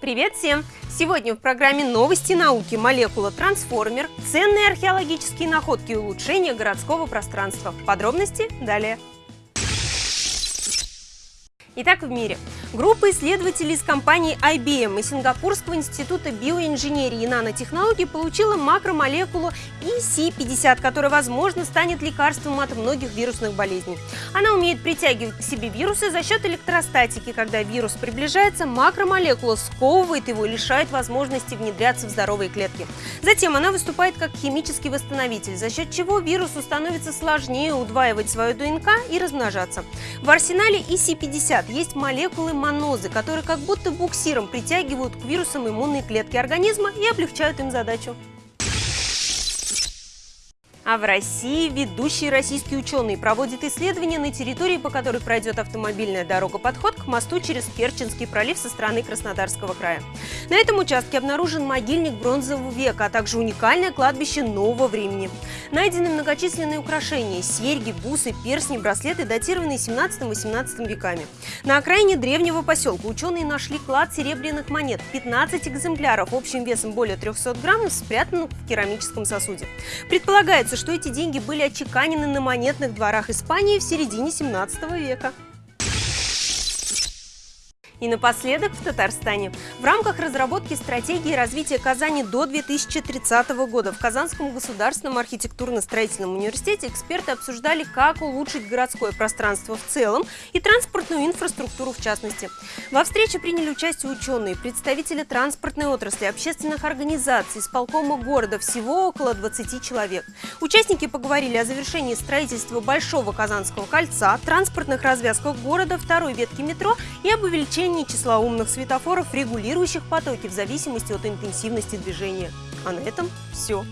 Привет всем! Сегодня в программе «Новости науки. Молекула трансформер. Ценные археологические находки и улучшения городского пространства». Подробности далее. Итак, в мире. Группа исследователей из компании IBM и Сингапурского института биоинженерии и нанотехнологий получила макромолекулу EC50, которая, возможно, станет лекарством от многих вирусных болезней. Она умеет притягивать к себе вирусы за счет электростатики. Когда вирус приближается, макромолекула сковывает его и лишает возможности внедряться в здоровые клетки. Затем она выступает как химический восстановитель, за счет чего вирусу становится сложнее удваивать свою ДНК и размножаться. В арсенале EC50 есть молекулы монозы, которые как будто буксиром притягивают к вирусам иммунные клетки организма и облегчают им задачу. А в России ведущие российские ученые проводят исследования на территории, по которой пройдет автомобильная дорога-подход к мосту через Керченский пролив со стороны Краснодарского края. На этом участке обнаружен могильник бронзового века, а также уникальное кладбище нового времени. Найдены многочисленные украшения – серьги, бусы, перстни, браслеты, датированные 17-18 веками. На окраине древнего поселка ученые нашли клад серебряных монет – 15 экземпляров общим весом более 300 граммов, спрятанных в керамическом сосуде. Предполагается, что эти деньги были отчеканены на монетных дворах Испании в середине 17 века. И напоследок в Татарстане. В рамках разработки стратегии развития Казани до 2030 года в Казанском государственном архитектурно-строительном университете эксперты обсуждали, как улучшить городское пространство в целом и транспортную инфраструктуру в частности. Во встрече приняли участие ученые, представители транспортной отрасли, общественных организаций, исполкома города, всего около 20 человек. Участники поговорили о завершении строительства Большого Казанского кольца, транспортных развязках города, второй ветки метро и об увеличении увеличении числа умных светофоров, регулирующих потоки в зависимости от интенсивности движения. А на этом все.